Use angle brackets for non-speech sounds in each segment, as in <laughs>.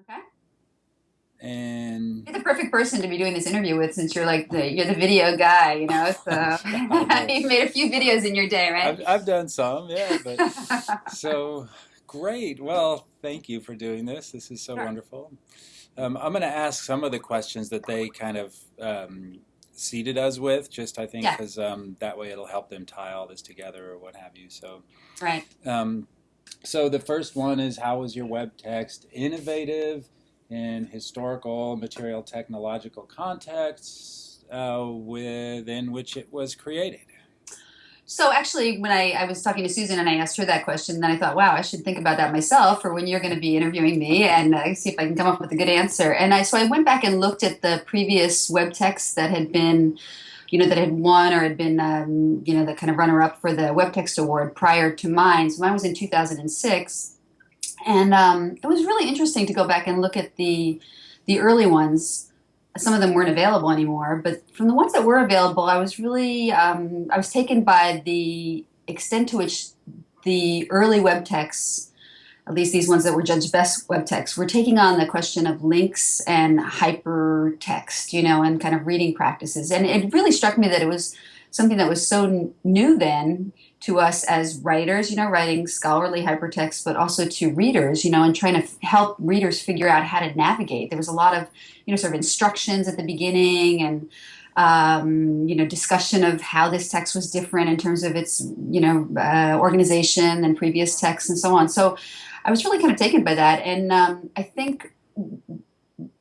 Okay. And You're the perfect person to be doing this interview with since you're like the you're the video guy, you know. So <laughs> <laughs> you've made a few videos in your day, right? I've, I've done some, yeah. But <laughs> so great. Well, thank you for doing this. This is so Sure. wonderful. Um, I'm going to ask some of the questions that they kind of um, seated us with, just I think, Yeah. because um, that way it'll help them tie all this together or what have you. So, right. um, so the first one is how was your web text innovative in historical, material, technological contexts uh, within which it was created? So actually, when I, I was talking to Susan and I asked her that question, then I thought, wow, I should think about that myself for when you're going to be interviewing me and uh, see if I can come up with a good answer. And I so I went back and looked at the previous web texts that had been, you know, that had won or had been, um, you know, the kind of runner up for the Web Text Award prior to mine. So mine was in 2006, and um, it was really interesting to go back and look at the the early ones some of them weren't available anymore. But from the ones that were available, I was really um, I was taken by the extent to which the early web texts, at least these ones that were judged best web texts, were taking on the question of links and hypertext, you know, and kind of reading practices. And it really struck me that it was something that was so new then to us as writers, you know, writing scholarly hypertext, but also to readers, you know, and trying to help readers figure out how to navigate. There was a lot of, you know, sort of instructions at the beginning and, um, you know, discussion of how this text was different in terms of its, you know, uh, organization and previous texts and so on. So I was really kind of taken by that. And um, I think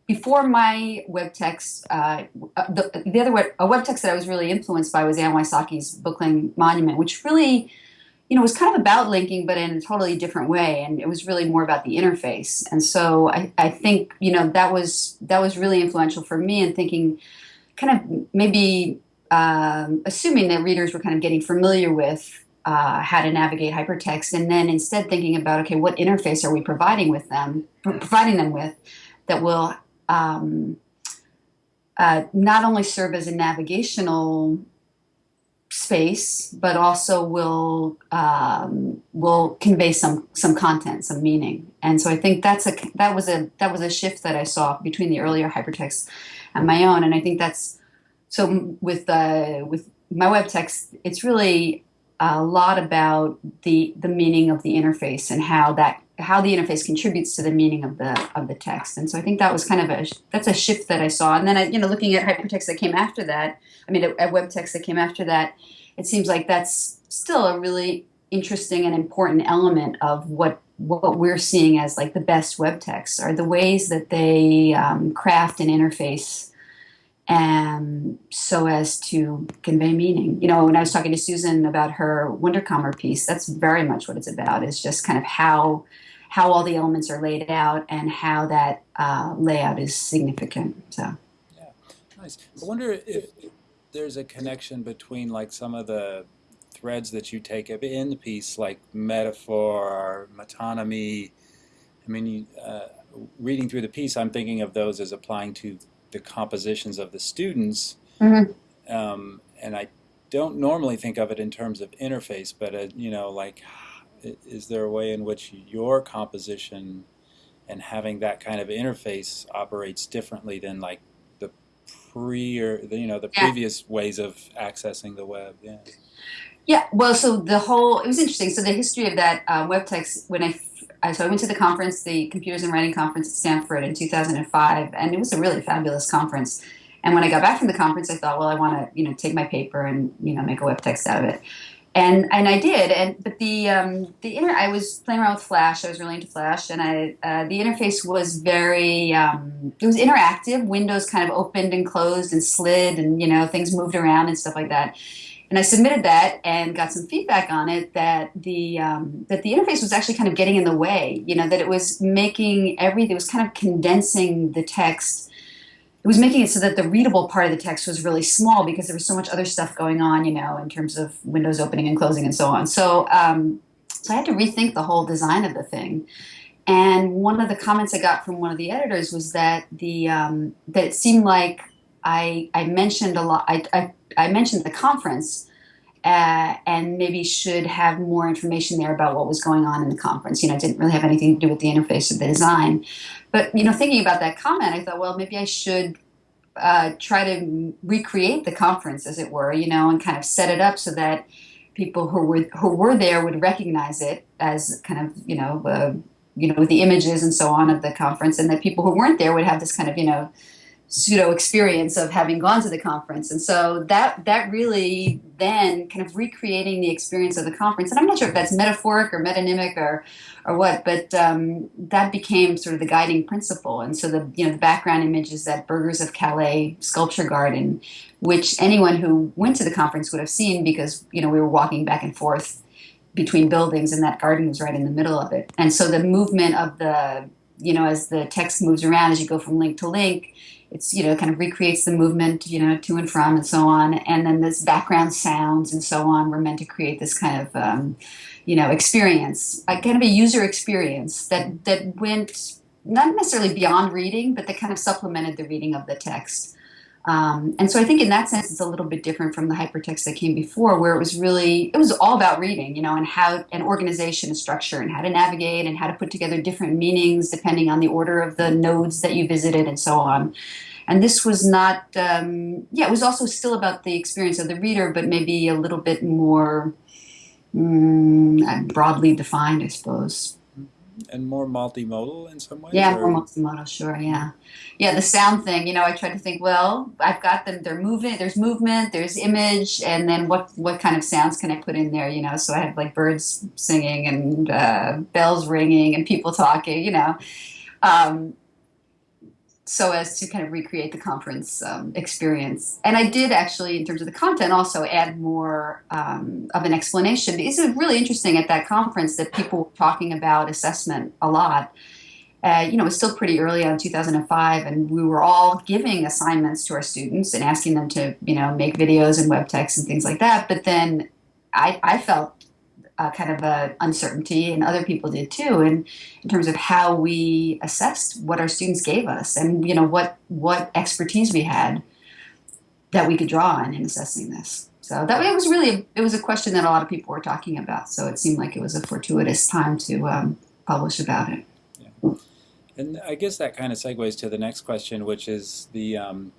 before my web text, uh, the, the other web, a web text that I was really influenced by was Anne Wysocki's Bookling Monument, which really, you know, was kind of about linking, but in a totally different way, and it was really more about the interface. And so I, I think, you know, that was that was really influential for me in thinking, kind of maybe um, assuming that readers were kind of getting familiar with uh, how to navigate hypertext, and then instead thinking about, okay, what interface are we providing with them, providing them with, that will um, uh, not only serve as a navigational space, but also will um, will convey some some content, some meaning. And so I think that's a that was a that was a shift that I saw between the earlier hypertext and my own. And I think that's so with uh, with my web text, it's really a lot about the the meaning of the interface and how that how the interface contributes to the meaning of the of the text. And so I think that was kind of a that's a shift that I saw. And then I, you know, looking at hypertext that came after that, I mean, at, web text that came after that, it seems like that's still a really interesting and important element of what what we're seeing as like the best web texts are the ways that they um, craft an interface and so as to convey meaning. You know, when I was talking to Susan about her Wunderkammer piece, that's very much what it's about. It's just kind of how how all the elements are laid out and how that uh, layout is significant. So yeah, Nice. I wonder if there's a connection between like some of the threads that you take up in the piece, like metaphor or metonymy. I mean, uh, reading through the piece, I'm thinking of those as applying to the compositions of the students, Mhm. um, and I don't normally think of it in terms of interface, but uh, you know, like, <sighs> is there a way in which your composition and having that kind of interface operates differently than like the pre or the, you know the Yeah. previous ways of accessing the web? Yeah. Yeah, well, so the whole it was interesting. So the history of that uh, web text when I, I so I went to the conference, the Computers and Writing Conference at Stanford in 2005, and it was a really fabulous conference. And when I got back from the conference, I thought, well, I want to you know take my paper and you know make a web text out of it. And, and I did, and but the um, the inter I was playing around with Flash. I was really into Flash, and I uh, the interface was very um, it was interactive. Windows kind of opened and closed and slid, and you know things moved around and stuff like that and I submitted that and got some feedback on it that the um, that the interface was actually kind of getting in the way. You know that it was making everything. It was kind of condensing the text. It was making it so that the readable part of the text was really small because there was so much other stuff going on. You know, in terms of windows opening and closing and so on. So um, so I had to rethink the whole design of the thing. And one of the comments I got from one of the editors was that the um, that it seemed like I I mentioned a lot. I, I I mentioned the conference uh, and maybe should have more information there about what was going on in the conference. You know, it didn't really have anything to do with the interface of the design. But, you know, thinking about that comment, I thought, well, maybe I should uh, try to recreate the conference, as it were, you know, and kind of set it up so that people who were who were there would recognize it as kind of, you know, uh, you know, the images and so on of the conference, and that people who weren't there would have this kind of, you know, pseudo experience of having gone to the conference. And so that that really then kind of recreating the experience of the conference. And I'm not sure if that's metaphoric or metonymic or or what, but um, that became sort of the guiding principle. And so the you know the background image is that Burghers of Calais sculpture garden, which anyone who went to the conference would have seen because you know we were walking back and forth between buildings and that garden was right in the middle of it. And so the movement of the you know as the text moves around as you go from link to link it's you know kind of recreates the movement you know to and from and so on. And then this background sounds and so on were meant to create this kind of um, you know experience kind of a user experience that that went not necessarily beyond reading but that kind of supplemented the reading of the text um, and so I think in that sense, it's a little bit different from the hypertext that came before, where it was really, it was all about reading, you know, and how, an organization and structure and how to navigate and how to put together different meanings depending on the order of the nodes that you visited and so on. And this was not, um, yeah, it was also still about the experience of the reader, but maybe a little bit more mm, broadly defined, I suppose and more multimodal in some ways? Yeah, or? more multimodal, sure, yeah. Yeah, the sound thing, you know, I try to think, well, I've got them, they're moving, there's movement, there's image, and then what, what kind of sounds can I put in there, you know? So I have like birds singing and uh, bells ringing and people talking, you know. Um, so as to kind of recreate the conference um, experience. And I did actually, in terms of the content, also add more um, of an explanation it was really interesting at that conference that people were talking about assessment a lot. Uh, you know, it was still pretty early on 2005, and we were all giving assignments to our students and asking them to, you know, make videos and web text and things like that. But then I, I felt uh, kind of a uncertainty, and other people did too, in, in terms of how we assessed what our students gave us, and you know what what expertise we had that we could draw on in assessing this. So that it was really it was a question that a lot of people were talking about. So it seemed like it was a fortuitous time to um, publish about it. Yeah. And I guess that kind of segues to the next question, which is the um,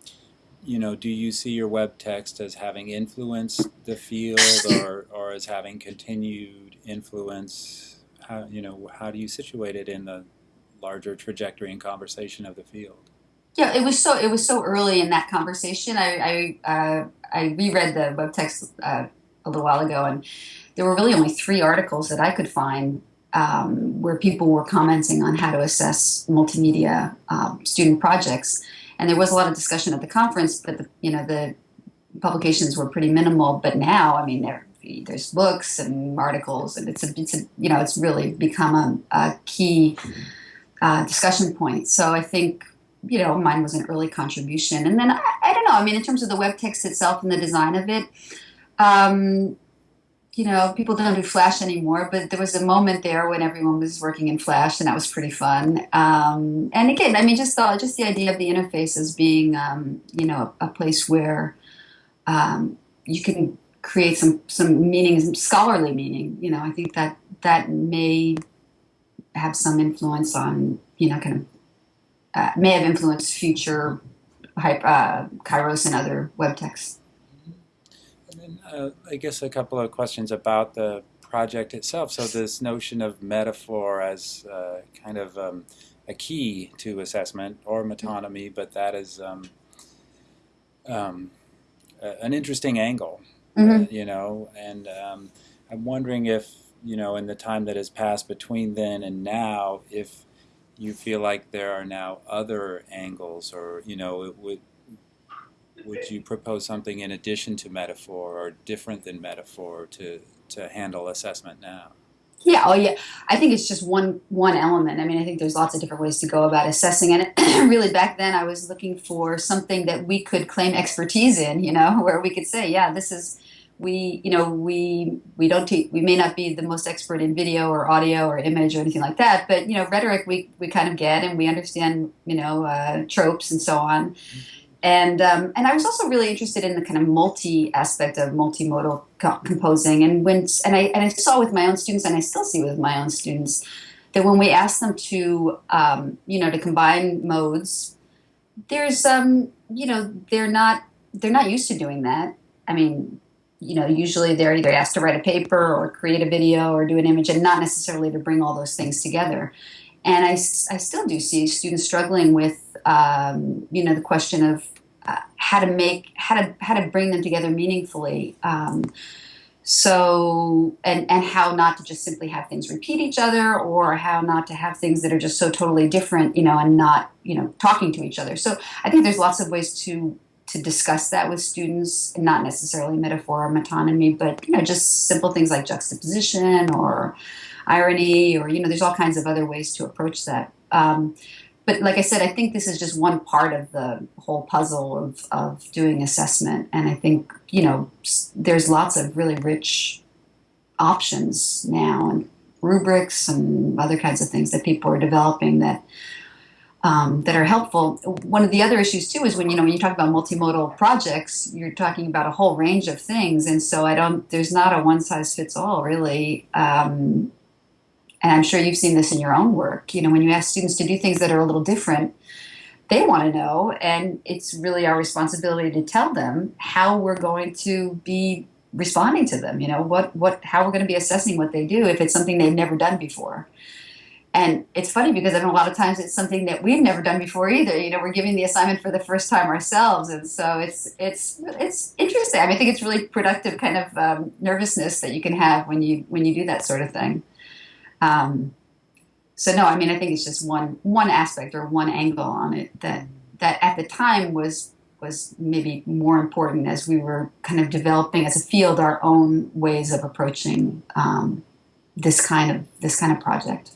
you know, do you see your web text as having influenced the field <coughs> or, or as having continued influence? How, you know, how do you situate it in the larger trajectory and conversation of the field? Yeah, it was so it was so early in that conversation. I I, uh, I reread the web text uh, a little while ago, and there were really only three articles that I could find um, where people were commenting on how to assess multimedia um, student projects and there was a lot of discussion at the conference, but the, you know the publications were pretty minimal. But now, I mean, there there's books and articles, and it's a, it's a you know it's really become a, a key uh, discussion point. So I think you know mine was an early contribution, and then I, I, don't know. I mean, in terms of the web text itself and the design of it. Um, you know, people don't do Flash anymore, but there was a moment there when everyone was working in Flash, and that was pretty fun. Um, and again, I mean, just the, just the idea of the interface as being, um, you know, a, a place where um, you can create some some meaning, some scholarly meaning. You know, I think that that may have some influence on, you know, kind of uh, may have influenced future uh, Kairos and other web texts. Uh, I guess a couple of questions about the project itself. So this notion of metaphor as uh, kind of um, a key to assessment or metonymy, but that is um, um, an interesting angle, mm-hmm. uh, you know. And um, I'm wondering if, you know, in the time that has passed between then and now, if you feel like there are now other angles or, you know, it would would you propose something in addition to metaphor or different than metaphor to, to handle assessment now? Yeah, oh yeah. I think it's just one one element. I mean, I think there's lots of different ways to go about assessing and <clears throat> really back then I was looking for something that we could claim expertise in, you know, <laughs> where we could say, yeah, this is we, you know, we we don't te- we may not be the most expert in video or audio or image or anything like that, but you know, rhetoric we we kind of get and we understand, you know, uh, tropes and so on. Mm-hmm and um, and I was also really interested in the kind of multi aspect of multimodal co- composing. And when and I and I saw with my own students, and I still see with my own students, that when we ask them to um, you know to combine modes, there's um, you know they're not they're not used to doing that. I mean, you know, usually they're either asked to write a paper or create a video or do an image, and not necessarily to bring all those things together. And I, I still do see students struggling with um, you know the question of uh, how to make how to how to bring them together meaningfully. Um, so and and how not to just simply have things repeat each other or how not to have things that are just so totally different you know and not you know talking to each other. So i think there's lots of ways to to discuss that with students not necessarily metaphor or metonymy but you know just simple things like juxtaposition or irony or you know there's all kinds of other ways to approach that um, but like I said, I think this is just one part of the whole puzzle of, of doing assessment. And I think, you know, there's lots of really rich options now and rubrics and other kinds of things that people are developing that um, that are helpful. One of the other issues too is when you know when you talk about multimodal projects, you're talking about a whole range of things, and so I don't. There's not a one size fits all really. Um, and I'm sure you've seen this in your own work, you know, when you ask students to do things that are a little different, they want to know, and it's really our responsibility to tell them how we're going to be responding to them. You know, what what how we're going to be assessing what they do if it's something they've never done before. And it's funny because I know a lot of times it's something that we've never done before either. You know, we're giving the assignment for the first time ourselves, and so it's it's it's interesting. I mean, I think it's really productive kind of um, nervousness that you can have when you when you do that sort of thing. Um, so no, I mean I think it's just one one aspect or one angle on it that that at the time was was maybe more important as we were kind of developing as a field our own ways of approaching um, this kind of this kind of project.